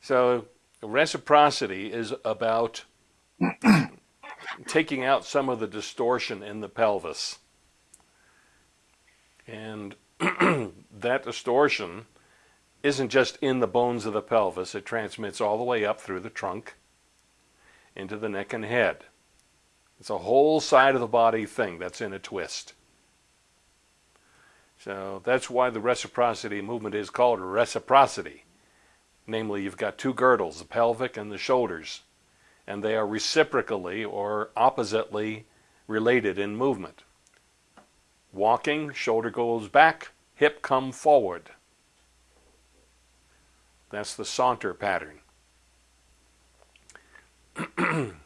So reciprocity is about taking out some of the distortion in the pelvis. And that distortion isn't just in the bones of the pelvis, it transmits all the way up through the trunk into the neck and head. It's a whole side of the body thing that's in a twist. So that's why the reciprocity movement is called reciprocity. Namely, you've got two girdles, the pelvic and the shoulders, and they are reciprocally or oppositely related in movement. Walking, shoulder goes back, hip come forward. That's the saunter pattern.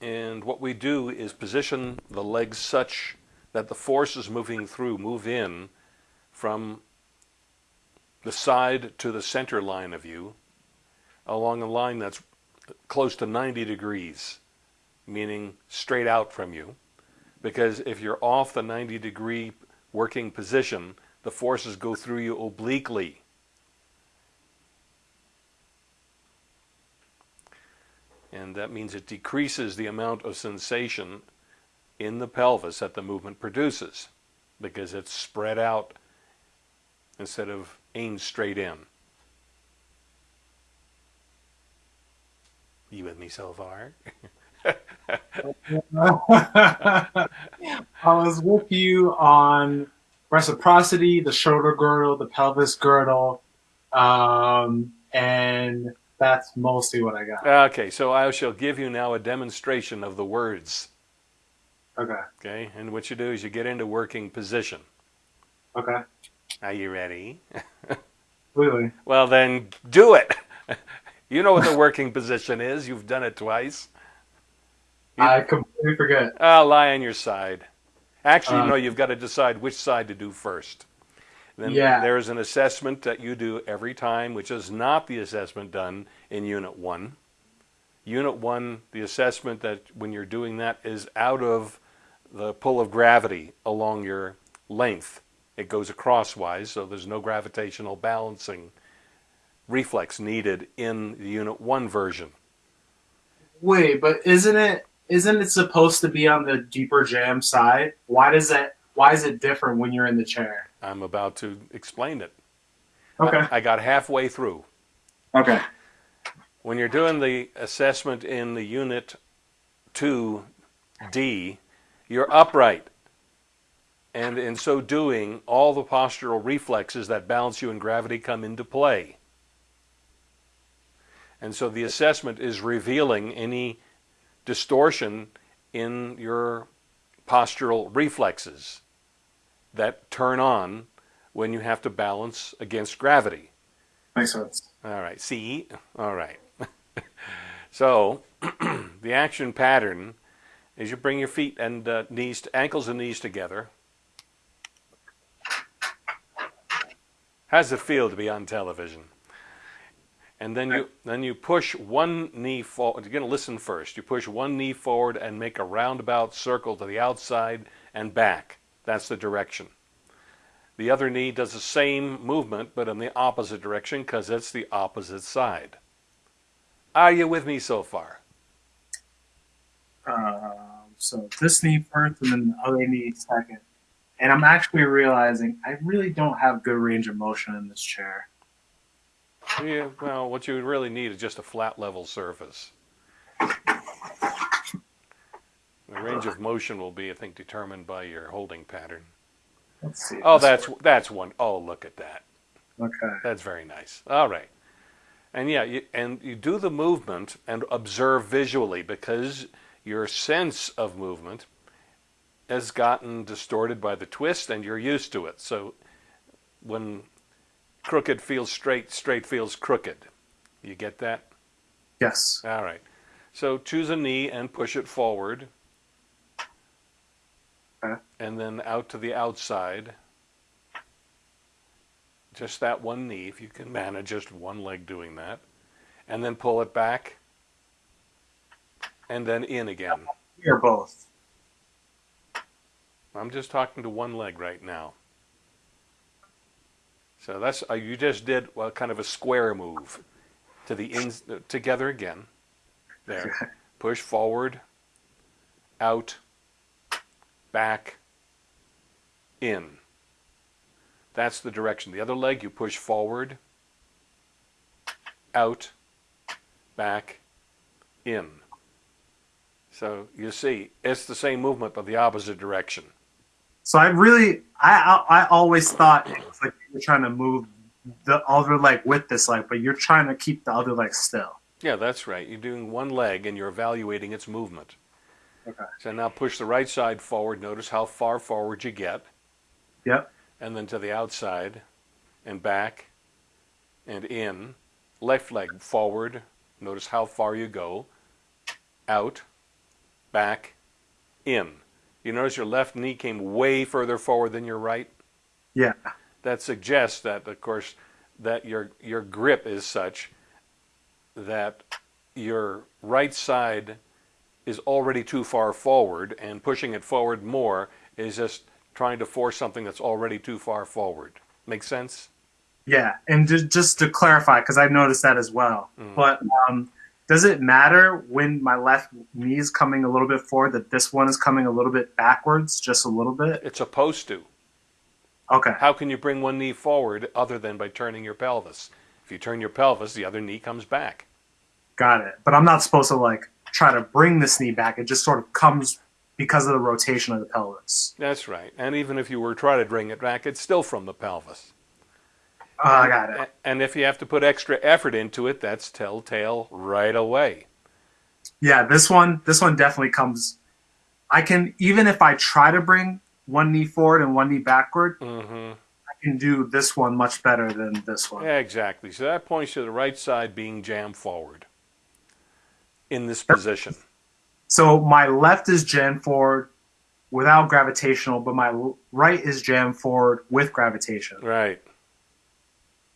and what we do is position the legs such that the forces moving through move in from the side to the center line of you along a line that's close to 90 degrees, meaning straight out from you. Because if you're off the 90 degree working position, the forces go through you obliquely. And that means it decreases the amount of sensation in the pelvis that the movement produces because it's spread out instead of aimed straight in. You with me so far? I was with you on reciprocity, the shoulder girdle, the pelvis girdle, um, and that's mostly what I got. Okay, so I shall give you now a demonstration of the words. Okay. Okay, and what you do is you get into working position. Okay. Are you ready? Really? well, then do it. you know what the working position is. You've done it twice. You, I completely forget. I'll lie on your side. Actually, um, no, you've got to decide which side to do first. Then yeah. there's an assessment that you do every time, which is not the assessment done in Unit 1. Unit 1, the assessment that when you're doing that is out of the pull of gravity along your length. It goes acrosswise, so there's no gravitational balancing reflex needed in the Unit 1 version. Wait, but isn't it isn't it supposed to be on the deeper jam side? Why does that why is it different when you're in the chair? I'm about to explain it. Okay. I, I got halfway through. Okay. When you're doing the assessment in the unit 2D, you're upright. And in so doing, all the postural reflexes that balance you in gravity come into play. And so the assessment is revealing any distortion in your postural reflexes that turn on when you have to balance against gravity. Makes sense. All right. See? All right. so the action pattern is you bring your feet and uh, knees, ankles and knees together. How does it feel to be on television? And then you then you push one knee forward. You're going to listen first. You push one knee forward and make a roundabout circle to the outside and back. That's the direction. The other knee does the same movement, but in the opposite direction because it's the opposite side. Are you with me so far? Uh, so this knee first and then the other knee second. And I'm actually realizing I really don't have good range of motion in this chair. Yeah, well, what you really need is just a flat level surface. The range of motion will be, I think, determined by your holding pattern. Let's see. Oh, that's that's one. Oh, look at that. Okay. That's very nice. All right. And yeah, you, and you do the movement and observe visually because your sense of movement has gotten distorted by the twist and you're used to it. So when crooked feels straight, straight feels crooked. You get that? Yes. All right. So choose a knee and push it forward. Okay. And then out to the outside. Just that one knee, if you can manage just one leg doing that. And then pull it back. And then in again. Or both. I'm just talking to one leg right now. So that's uh, you just did well, kind of a square move to the ins together again. There, push forward, out, back, in. That's the direction. The other leg you push forward, out, back, in. So you see, it's the same movement but the opposite direction. So I really, I I, I always thought it's like you're trying to move the other leg with this leg, but you're trying to keep the other leg still. Yeah, that's right. You're doing one leg and you're evaluating its movement. Okay. So now push the right side forward. Notice how far forward you get. Yep. And then to the outside and back and in. Left leg forward. Notice how far you go. Out, back, in. You notice your left knee came way further forward than your right? Yeah. That suggests that, of course, that your, your grip is such that your right side is already too far forward and pushing it forward more is just trying to force something that's already too far forward. Make sense? Yeah, and just, to clarify, because I've noticed that as well. Mm. But um, does it matter when my left knee is coming a little bit forward that this one is coming a little bit backwards, just a little bit? It's supposed to. Okay. How can you bring one knee forward other than by turning your pelvis? If you turn your pelvis, the other knee comes back. Got it. But I'm not supposed to like try to bring this knee back. It just sort of comes because of the rotation of the pelvis. That's right. And even if you were trying to bring it back, it's still from the pelvis. Oh, I got it. And if you have to put extra effort into it, that's telltale right away. Yeah, this one, this one definitely comes. I can even if I try to bring one knee forward and one knee backward, mm-hmm. I can do this one much better than this one. Yeah, exactly. So that points to the right side being jammed forward in this position. So my left is jammed forward without gravitational, but my right is jammed forward with gravitation. Right.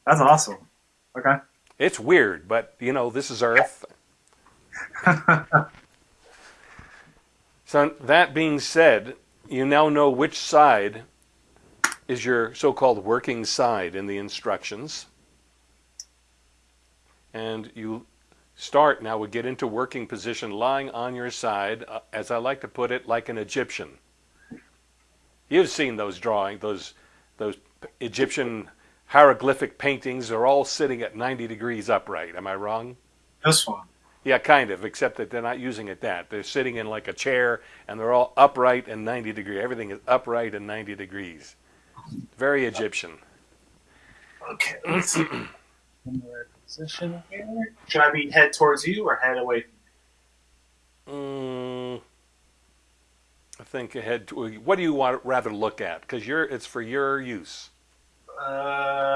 That's awesome. Okay. It's weird, but you know, this is Earth. so that being said, you now know which side is your so-called working side in the instructions. And you start now, we get into working position lying on your side, uh, as I like to put it, like an Egyptian. You've seen those drawings, those, those Egyptian hieroglyphic paintings are all sitting at 90 degrees upright. Am I wrong? This one. Yeah, kind of, except that they're not using it that. They're sitting in like a chair and they're all upright and 90 degrees. Everything is upright and 90 degrees. Very Egyptian. Okay, let's see. position here. Should I be head towards you or head away from mm, I think head. To, what do you want rather look at? Because you're it's for your use. Uh,